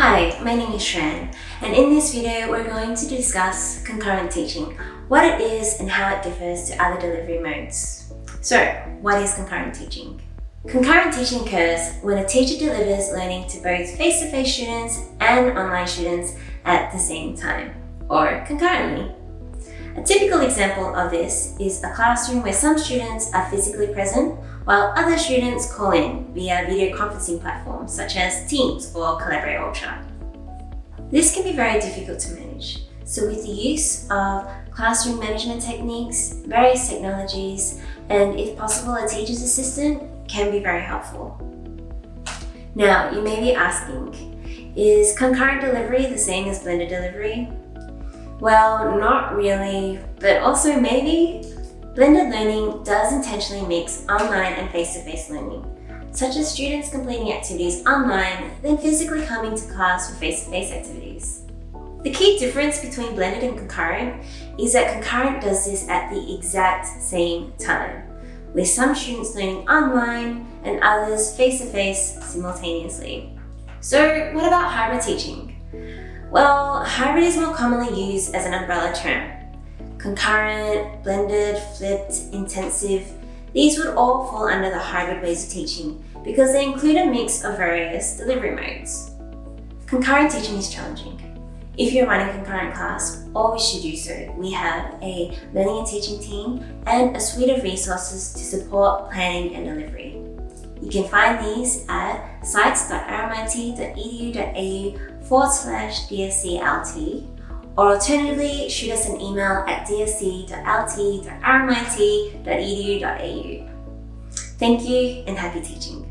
Hi, my name is Shran, and in this video we're going to discuss concurrent teaching, what it is and how it differs to other delivery modes. So, what is concurrent teaching? Concurrent teaching occurs when a teacher delivers learning to both face-to-face -face students and online students at the same time, or concurrently. A typical example of this is a classroom where some students are physically present while other students call in via video conferencing platforms such as Teams or Collaborate Ultra. This can be very difficult to manage, so with the use of classroom management techniques, various technologies, and if possible a teacher's assistant can be very helpful. Now, you may be asking, is concurrent delivery the same as blended delivery? Well, not really, but also maybe. Blended learning does intentionally mix online and face-to-face -face learning, such as students completing activities online, then physically coming to class for face-to-face -face activities. The key difference between blended and concurrent is that concurrent does this at the exact same time, with some students learning online and others face-to-face -face simultaneously. So what about hybrid teaching? Well, hybrid is more commonly used as an umbrella term. Concurrent, blended, flipped, intensive, these would all fall under the hybrid ways of teaching because they include a mix of various delivery modes. Concurrent teaching is challenging. If you're running a concurrent class, always should do so. We have a learning and teaching team and a suite of resources to support planning and delivery. You can find these at sites.rmit.edu.au forward slash dsclt or alternatively shoot us an email at dsc.lt.rmit.edu.au. Thank you and happy teaching.